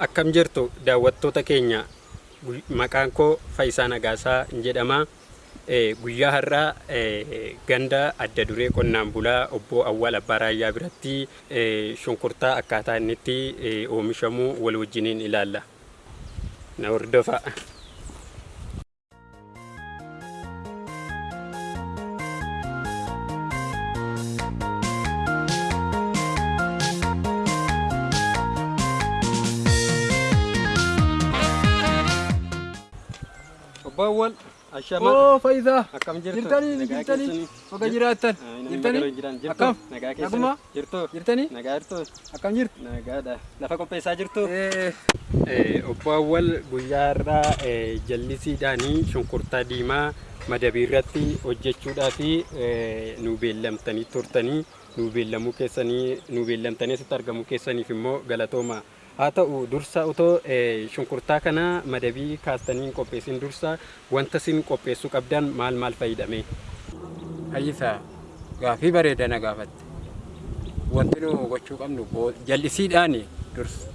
Akkam jirtu daawwattoota keenya maqaan koo Faayisaa Nagaasaa jedhama. Guyyaa har'aa ganda adda duree qonnaan bulaa obbo Awwaal Abbaa Raayyaa biratti shunkurtaa akkaataa inni itti oomishamu wal wajjiniin ilaalla. Na. Obbo Awwaal Ashama. Oo Faayisaa. Akkam jirtu? Jirtanii ni jirtanii baga jiraattan. Jirtanii akkam Nagaa keessa Naguma? jirtu? jirtanii Nagaa jirtu? akkam jirtu. Nagaadha. Lafa qopheessaa jirtu? Eh, Obbo Awwal guyyaa irraa jallisiidhaanii shunkurtaa diimaa madabii irratti hojjechuudhaaf nu beellamtanii turtanii nu beellamuu keessanii nu beellamtanii asitti argamuu keessaniif immoo galatooma. Haa ta'u dursa otoo shunkurtaa kana madabii kaastanii hin qopheessin dursa wanta isin qopheessuu qabdan maal maal fayyadame? Faayisaa gaafii bareeda na gaafatte. Wanti nu gochuu qabnu jallisiidhaan dursa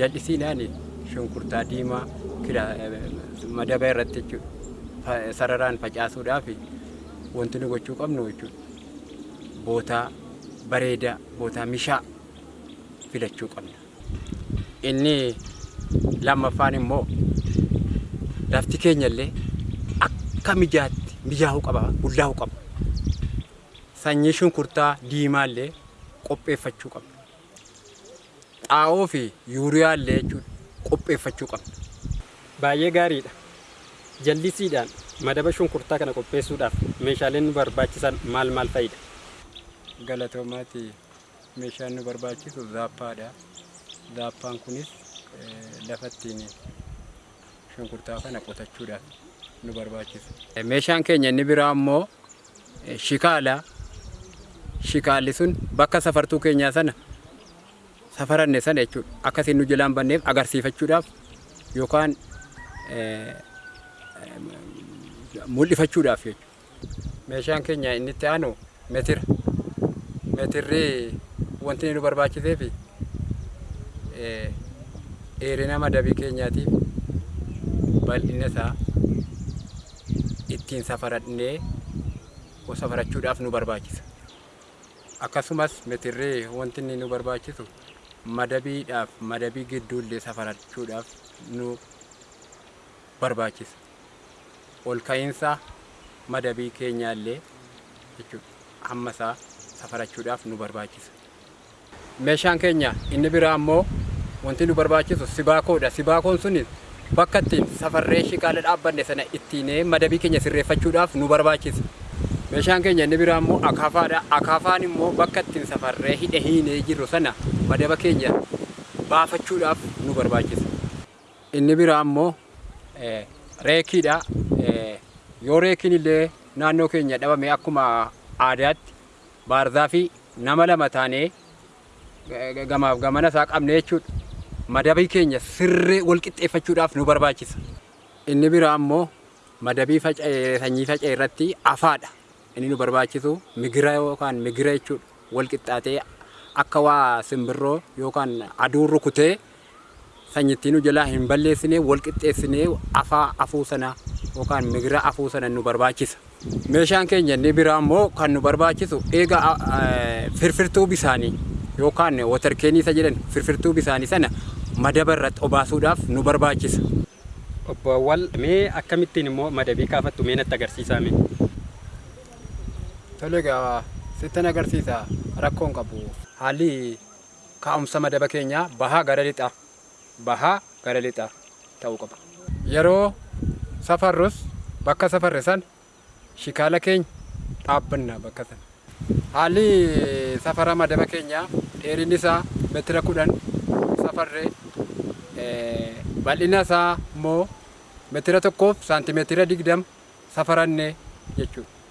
jallisiidhaan shunkurtaa diimaa eh, madaba irratti jechuudha. Sararaan facaasuudhaaf wanti nu gochuu qabnu jechuudha. Bootaa bareedaa bootaa mishaa filachuu qabna. Inni lammaffaan immoo lafti keenya illee akka mijaatti mijaa'uu qaba bullaa'uu qaba. Sanyii shunkurtaa diimaa illee qopheeffachuu qabna. Xaa'oo fi yuuriyaa illee jechuudha qopheeffachuu qabna. Baay'ee gaariidha. Jallisiidhaan madaba shunkurtaa kana qopheessuudhaaf meeshaaleen nu barbaachisan maal maal fa'idha? Galatoomaati meeshaan nu barbaachisu zaappaadha. Zaappaan kunis eh, lafa ittiin shunkurtaa kana qotachuudhaaf nu barbaachisa. Meeshaan keenya inni biraa immoo eh, shikaala. Shikaalli sun bakka safartuu keenyaa sana safaranne sana jechuudha. Akkasiin nu jalaan banneef agarsiifachuudhaaf yookaan eh, eh, mul'ifachuudhaaf jechuudha. Meeshaan keenya inni itti aanu metira. Metirri wanti nu barbaachiseef eh, dheerina madabii keenyaatiif bal'ina isaa ittiin safarannee safarachuudhaaf nu barbaachisa. Akkasumas metirri wanti inni nu barbaachisu madabiidhaaf madabii gidduullee safarachuudhaaf nu barbaachisa. Ol ka'iinsa madabii keenyaallee jechuudha hamma isaa safarachuudhaaf nu barbaachisa. Meeshaan keenya inni biraa immoo wanti nu barbaachisu sibaakoodha. Sibaakoon sun bakka ittiin safarree shiqaala dhaabbanne sana ittiin madabii keenya sirreeffachuudhaaf nu barbaachisa. Meeshaan keenya inni biraa immoo akaafaadha. Akaafaan immoo bakka ittiin safarree hidhe hiinee jirru sana madaba keenya baafachuudhaaf nu barbaachisa. Inni biraa immoo eh, reekiidha. Eh, yoo reekiin illee naannoo keenya dhabame akkuma aadaatti baarzaa fi nama lama taanee eh, gamaaf gamana isaa qabne jechuudha. Madabii keenya sirree wal qixxeeffachuudhaaf nu barbaachisa. Inni biraa immoo madabii sanyii faca'e irratti afaadha. Inni nu barbaachisu migira yookaan migira jechuudha. Wal qixxaatee akka waa simbirroo yookaan aduun rukutee sanyittii nu jalaa hin balleessine wal qixxeessinee afaa afuu sana yookaan migira afuu sana nu barbaachisa. Meeshaan keenya inni biraa immoo kan nu barbaachisu eega eh, firfirtuu bisaanii yookaan watarkeenii isa jedhan firfirtuu bisaanii sana madaba irratti obaasuudhaaf nu barbaachisa. Obbo Awwal mee akkamittiin immoo madabii kaafattu mee natti agarsiisaa mee? Tole egaa sittan agarsiisa rakkoon qabu. Haalli kaa'umsa madaba keenyaa bahaa gara lixaa bahaa gara lixaa ta'uu qaba. Yeroo safarrus bakka safarre san shikaala keenya dhaabbanna bakka sana. Haalli safara madaba keenyaa dheerinni isaa meetira kudhan safarree eh, bal'ina isaa immoo meetira tokkoof saantimeetira digdama safaranne jechuudha.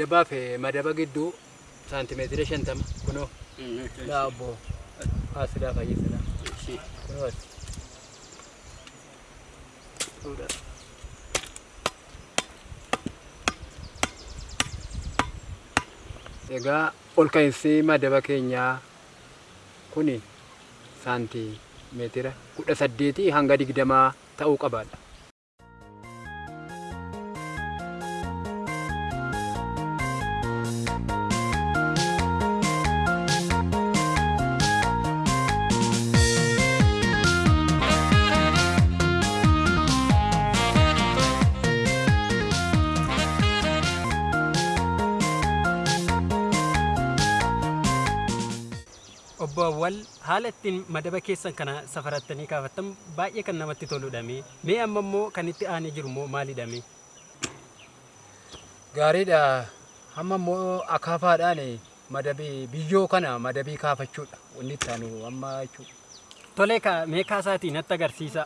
Madabaaf madaba gidduu saantimeetira shantama. Kunoo laabbo asidaa fayyisada kunoo as egaa ol ka'iinsi madaba keenyaa kuni saantimeetira kudha saddeetii hanga digdamaa ta'uu qabaadha. Awwal haala ittiin madaba keessan kana safarattanii kaafattan baay'ee kan namatti toludha mee amma immoo kan itti aanee jiru immoo maalidha mee Gaariidha. Amma immoo akaafaadhaan madabii biyyoo kana madabii kaafachuudha. Wanni itti aanu amma jechuudha. tolee mee kaasaatii natti agarsiisa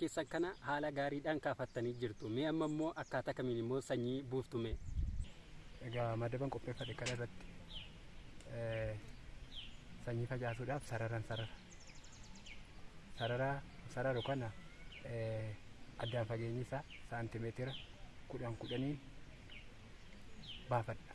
keessan kana haala gaariidhaan kaafattanii jirtu mee amma immoo akkaataa kamiin immoo sanyii buuftu mee Egaa madaban qopheeffate kana irratti eh, sanyii facaasuudhaaf sararan sarara. Sarara sararu kana eh, addaan fageenyi isaa saantimeetira kudhan kudhaniin baafadha.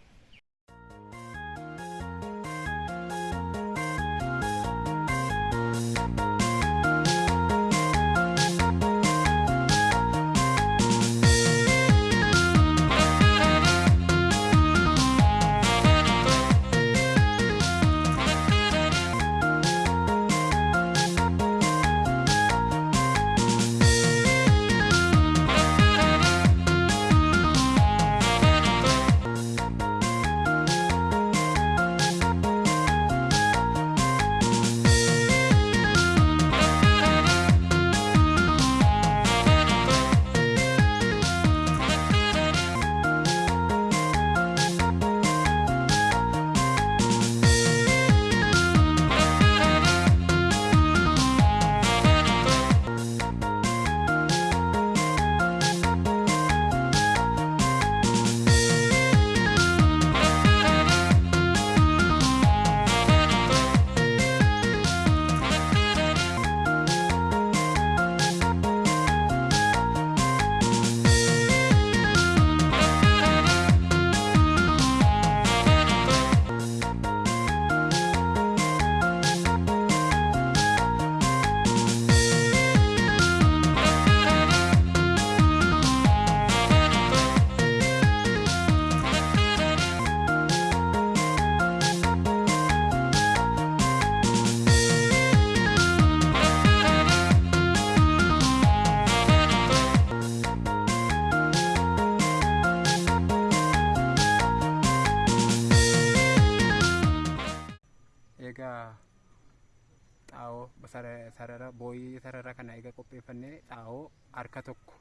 Sarara booyii sarara kana egaa qopheeffannee xaa'oo harka tokko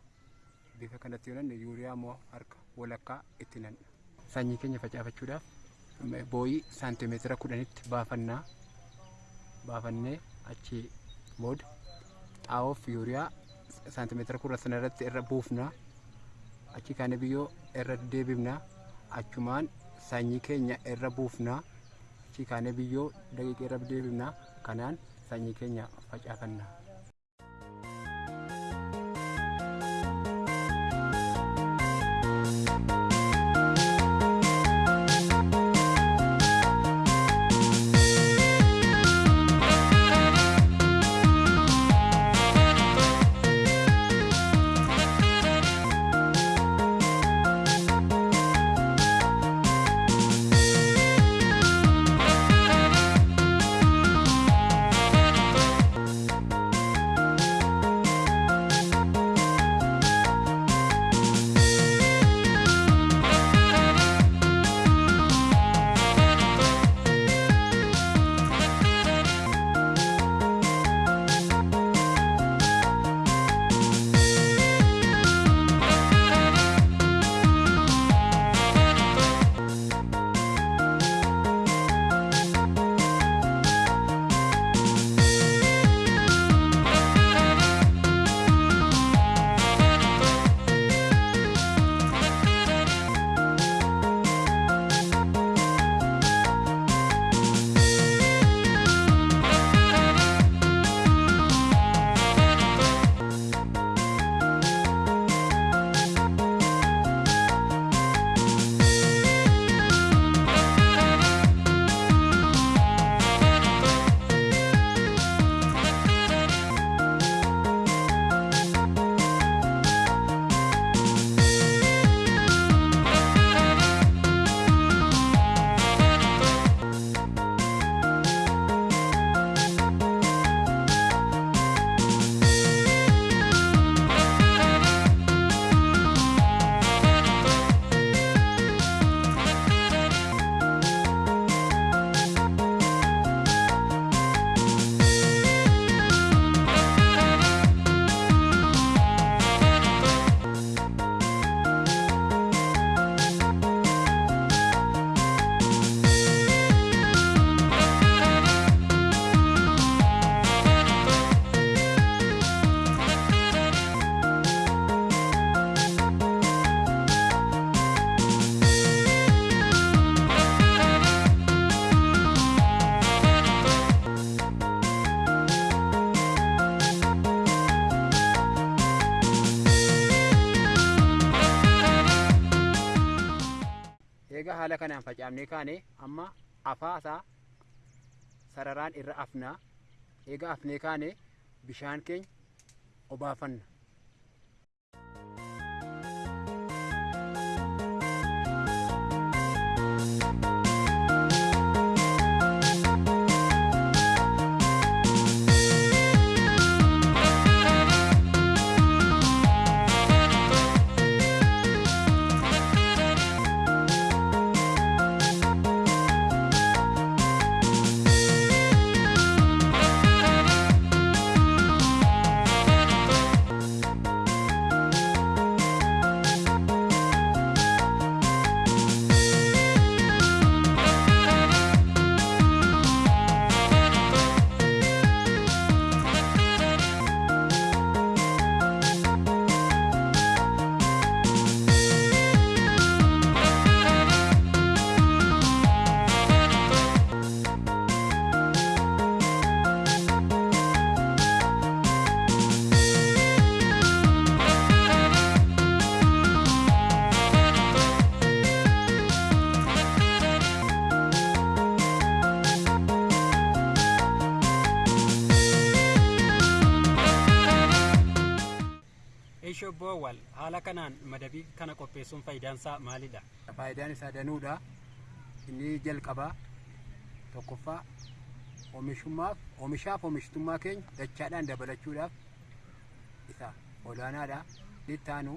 bifa kanatti yoo nanne yuuriyaa immoo harka walakkaa itti nanna. Sanyii keenya facaafachuudhaaf booyii saantimeetira kudhanitti baafannaa baafannee achi booda xaa'oof yuuriyaa saantimeetira kudha sana irratti irra buufna achi kaane biyyoo irra deebifna achumaan sanyii keenya irra buufna achi kaane biyyoo daqiiqa irra deebifna kanaan sanyii keenya facaafanna. egaa haala kanaan facaafnee kaane amma afaasaa sararaan irra afnaa egaa afnee kaane bishaan keenya obaafanna. Ishoo boowwal haala kanaan madabii kana qopheessuun faayidaan isaa maalidha? Faayidaan isaa danuudha. Inni jalqabaa tokkoffaa oomishummaaf oomishaaf oomishtummaa keenya dachaadhaan dabalachuudhaaf isa olaanaadha. Inni itti aanu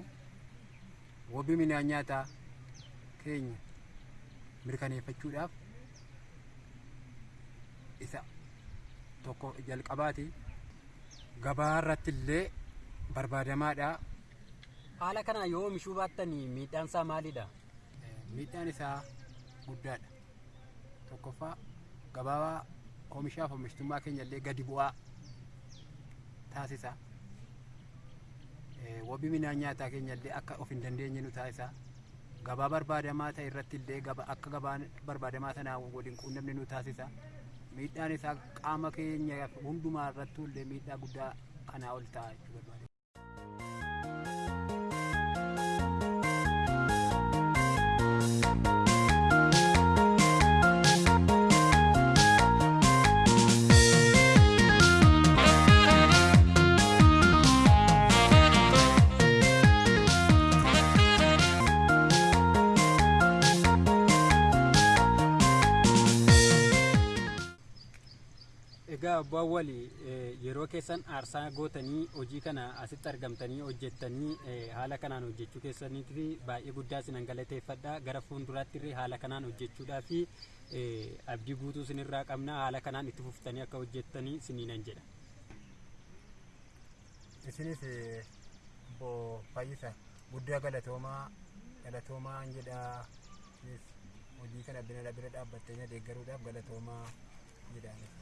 wabii midhaan nyaataa keenya mirkaneeffachuudhaaf isa tokko jalqabaati. Gabaa irratti illee barbaadamaadha. Haala kanaan yoo oomishuu baattanii miidhaan isaa maalidha? Miidhaan isaa guddaadha. Tokkoffaa gabaa oomishaaf oomishtummaa keenya illee gadi bu'aa taasisa. wabii midhaan nyaataa keenya illee akka of hin dandeenye nu taasisa. Gabaa barbaadamaa ta'e irratti illee akka gabaa barbaadamaa sanaa waliin quunnamne nu taasisa. Miidhaan isaa qaama keenya hundumaa irrattuu illee miidhaa guddaa kanaa ol ta'a abbaan walii yeroo keessan aarsaa gootanii hojii kana asitti argamtanii hojjettanii haala kanaan hojjechuu keessaniifi baay'ee guddaa isin galateeffadha gara fuulduraatti illee haala kanaan hojjechuudhaa fi abdii guutuu isinirraa qabna haala kanaan itti fuftanii akka hojjettanii isiniinan jedha. Isinis obbo Fayyisa guddaa galatoomaa galatoomaa jedha hojii kana bira dhaabbattee deeggaruudhaaf galatoomaa jedhaan.